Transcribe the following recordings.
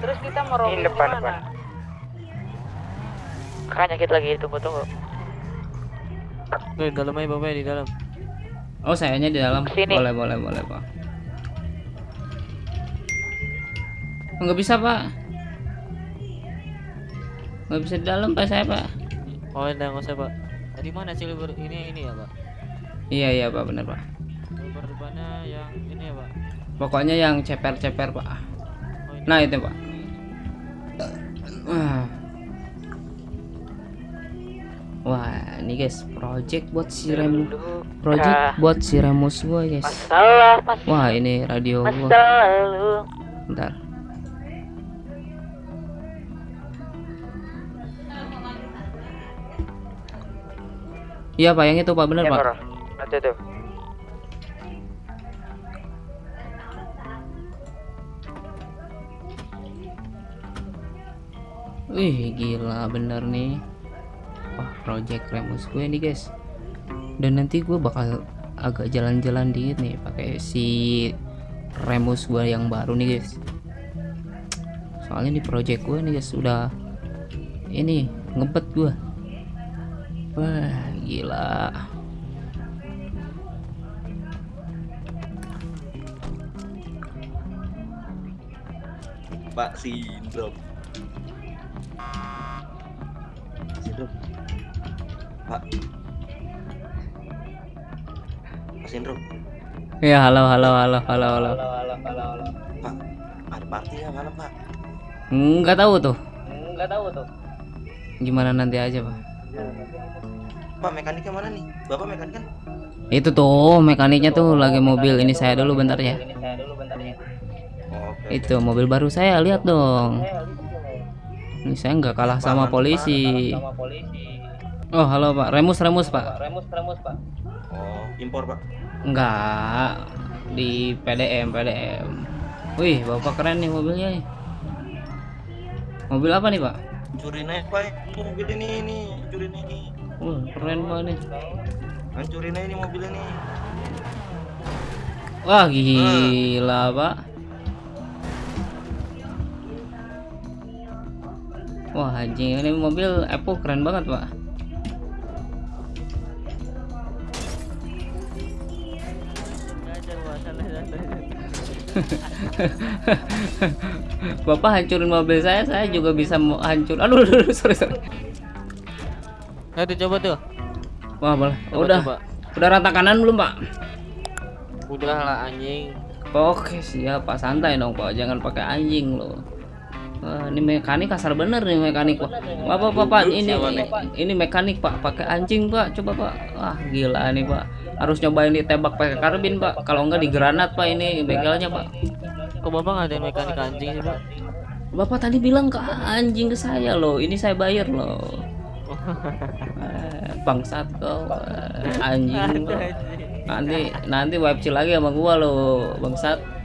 Terus kita mau roaming Ini depan, depan. Kakak nyakit lagi tunggu tunggu. Tuh, di dalam aja bapak di dalam. Oh, sayanya di dalam. Sini. Boleh, boleh, boleh, Pak. Oh, nggak bisa, Pak. Nggak bisa di dalam, Pak, saya, Pak. Oh, enggak nggak usah pak. Tadi mana sih libur ini ini ya pak? Iya, iya, Pak, benar, Pak. Libur depannya yang ini ya pak. Pokoknya yang ceper-ceper, Pak. Oh. Nah, itu, Pak. Wah. Wah, ini guys, project buat si Remus. Project Kah. buat si Remus gua, guys. Masalah Wah, ini radio gua. Bentar. Iya pak, yang itu pak bener Ya, pak. Tuh. Wih gila bener nih. Wah project Remus gue nih guys. Dan nanti gue bakal agak jalan-jalan dikit nih pakai si Remus gue yang baru nih guys. Soalnya di project gue nih guys udah ini ngebet gue. Wah gila. Pak Sindrom. Sindrom. Pak. Pak Sindrom. Ya halo halo halo halo halo. Pak. Ada party ya malam Pak? Nggak tahu tuh. Gimana nanti aja pak? Pak mekaniknya mana nih? Bapak mekanik kan? Itu tuh mekaniknya tuh lagi mobil ini saya dulu bentar ya. Oh, Oke. Itu mobil baru saya lihat dong. Ini saya nggak kalah sama polisi. Oh halo pak, Remus Remus pak. Oh, impor Pak. Enggak di PDM PDM. Wih bapak keren nih mobilnya nih. Mobil apa nih pak? Curi naik Pak. Mobil ini ini, curi ini. Wah keren banget nih. Hancurin aja ini mobil ini. Wah gila pak. Wah anjing ini mobil Epo keren banget pak. Bapak hancurin mobil saya, saya juga bisa hancur. Aduh, aduh, aduh, sorry sorry. Ayo coba tuh. Wah boleh. Coba, udah, coba. udah rata kanan belum pak? Udah lah anjing. Oke siap pak, santai dong pak, jangan pakai anjing loh. Wah, ini mekanik kasar bener nih mekanik pak. Bapak bapak ini ini mekanik pak, pakai anjing pak, coba pak. Wah gila nih pak, harus nyobain ditembak pakai karbin pak. Kalau enggak digranat pak ini begalnya pak. Kok bapak nggak ada mekanik anjing sih pak? Bapak tadi bilang ke anjing ke saya loh, ini saya bayar loh. Eh, Bangsat kau, eh, anjing lo. Nanti nanti wipe lagi sama gua loh, bangsat.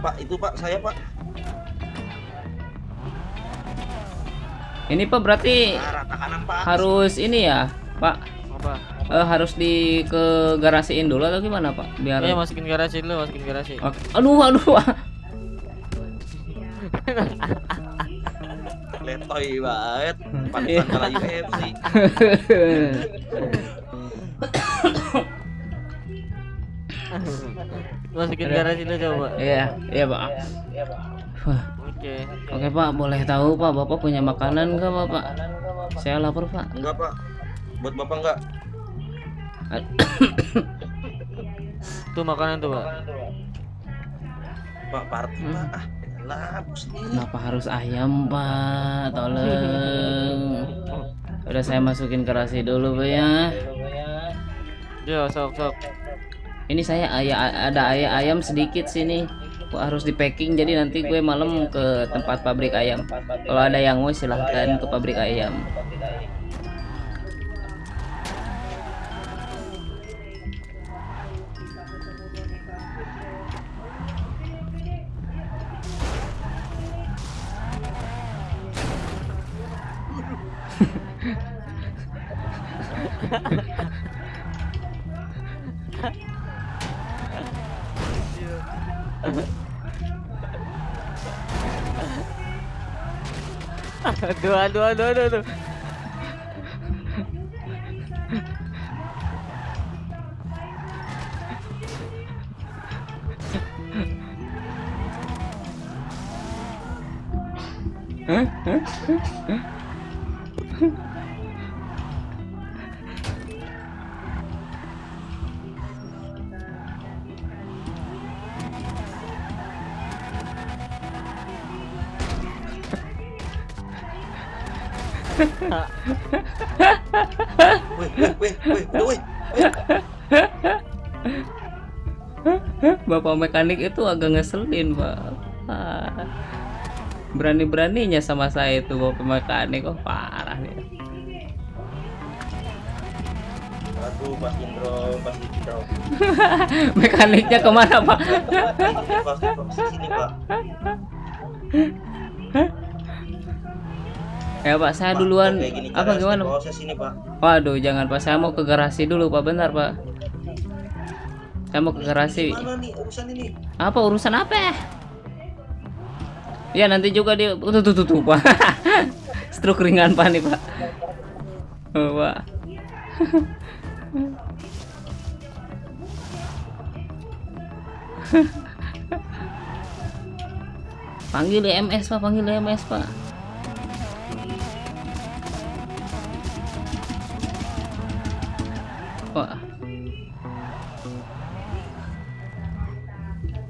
Pak, itu Pak, saya Pak. Ini pak berarti Nah, rata kanan Pak. harus ini ya, Pak. Apa? Eh, harus di ke garasiin dulu atau gimana pak? Biar. Iya masukin garasi dulu, masukin garasi. Oke. Aduh aduh. Letoy banget. Iya. Pantesan kalah UFC. Masukin garasi dulu coba. Iya iya pak. Wah, Oke. Oke pak, boleh tahu pak, bapak punya makanan nggak bapak? Saya lapar pak. Enggak Pak. Buat Bapak enggak? Tuh makanan tuh pak. Pak, party Pak. Ah. Kenapa harus ayam pak? Tolong. Udah saya masukin garasi dulu pak ya. Yo, sok sok ini saya ayah ada ayah ayam sedikit sini. Harus di packing jadi nanti gue malam ke tempat pabrik ayam. Kalau ada yang mau silahkan ke pabrik ayam. aduh aduh aduh aduh, aduh. Hah? Hah? Hah? Wih, Bapak mekanik itu agak ngeselin, Pak. Ah. Berani-beraninya sama saya itu Bapak mekanik. Oh, parah nih. Aduh, Mas Indro, Mas Indro. Mekaniknya ke mana, Pak? Pas pas sini, Pak. Ya, Pak, saya Pak, duluan. gini Apa gimana? Proses sini, Pak. Waduh, jangan, Pak. Saya mau ke garasi dulu, Pak. Bentar, Pak. Saya mau ke garasi. Nih urusan ini? Apa urusan apa? Ya nanti juga dia tuh tuh tuh, tuh Pak. Stroke ringan Pak nih Pak. Oh, Pak. panggil EMS Pak, panggil EMS Pak. Wah.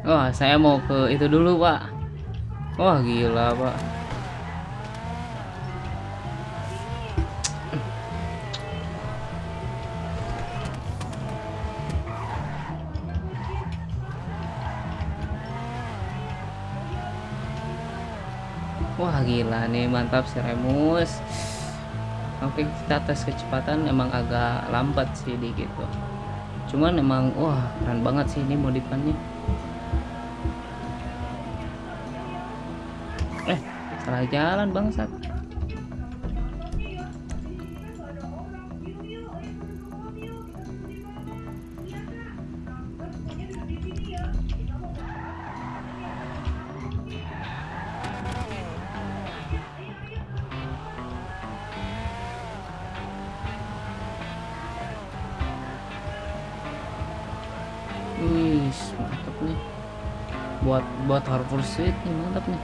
Wah, saya mau ke itu dulu, Pak. Wah, gila, Pak. Wah, gila nih, mantap si. Oke, kita tes kecepatan emang agak lambat sih dikit tuh. Cuman emang wah, keren banget sih ini modifannya. Eh, salah jalan bangsat. Buat buat Harvard Suite nih mantap nih.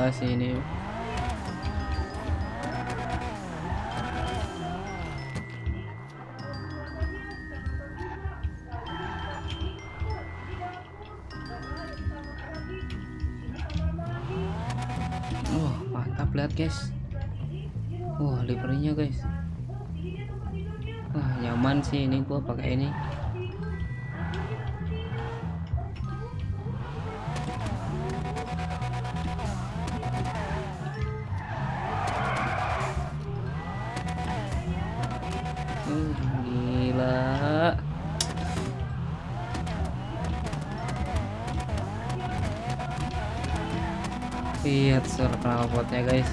Gila sih ini. Wah, mantap lihat guys. Wah, livernya guys. Wah, nyaman sih ini gua pakai ini. Lihat suara knalpotnya guys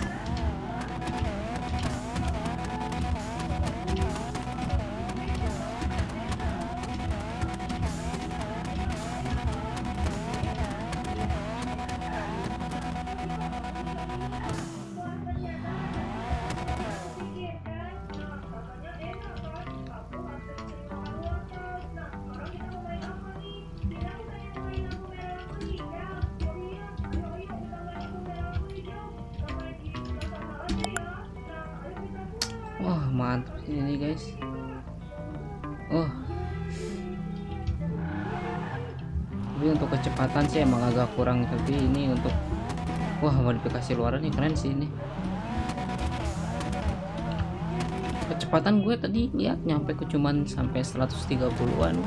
ini guys. Wah tapi untuk kecepatan sih emang agak kurang tapi ini untuk wah modifikasi luaran ini keren sih ini. Kecepatan gue tadi lihat nyampe ke cuman sampai 130-an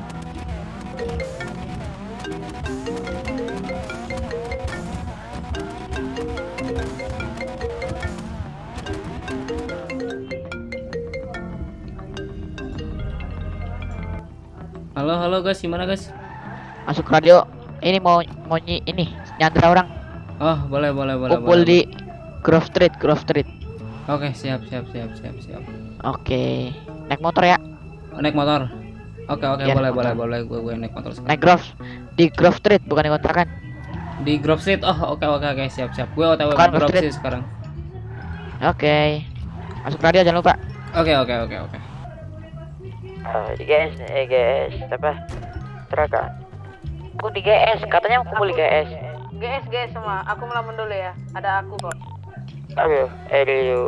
halo halo guys gimana guys Masuk radio. Ini mau mau nyi- ini nyandra orang. oh boleh boleh boleh Kumpul boleh, di Grove Street, Grove Street. Oke, siap, siap, siap, siap, siap. Oke. Naik motor ya. Naik motor. Oke, oke, Iya, boleh, boleh, motor. boleh. Gue gue naik motor sekarang. Naik Grove di Grove Street bukan di kontrakan. Di Grove Street. Oh, oke, oke, oke, siap, siap. Gue OTW Grove Street. Street sekarang. Oke. Masuk radio jangan lupa. Oke, oke, oke, oke. Di GS, eh GS, apa? Teraka. Aku di GS, katanya mau kumpul di GS. GS GS semua, aku melamun dulu ya. Ada aku kok. Aduh, eh dulu.